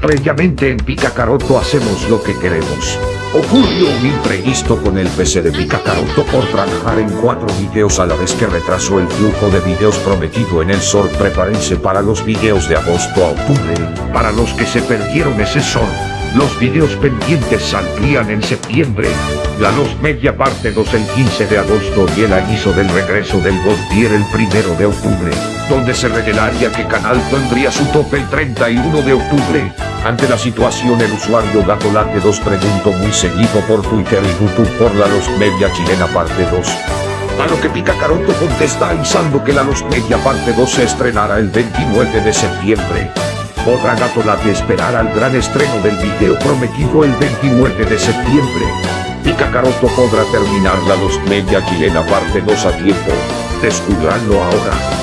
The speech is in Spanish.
Previamente en Picacaroto hacemos lo que queremos. Ocurrió un imprevisto con el PC de Picacaroto por trabajar en cuatro videos a la vez que retrasó el flujo de videos prometido en el sol. Prepárense para los videos de agosto a octubre. Para los que se perdieron ese sol, los videos pendientes saldrían en septiembre. La Los Media parte 2 el 15 de agosto y el aviso del regreso del Godtier el primero de octubre, donde se revelaría que Canal tendría su tope el 31 de octubre. Ante la situación el usuario Gatolate 2 preguntó muy seguido por Twitter y YouTube por la Los Media chilena parte 2. A lo que Picacaroto contesta avisando que la Los Media parte 2 se estrenará el 29 de septiembre. Podrá Gatolate esperar al gran estreno del video prometido el 29 de septiembre. Picacaroto podrá terminar la Los Media chilena parte 2 a tiempo. Descubranlo ahora.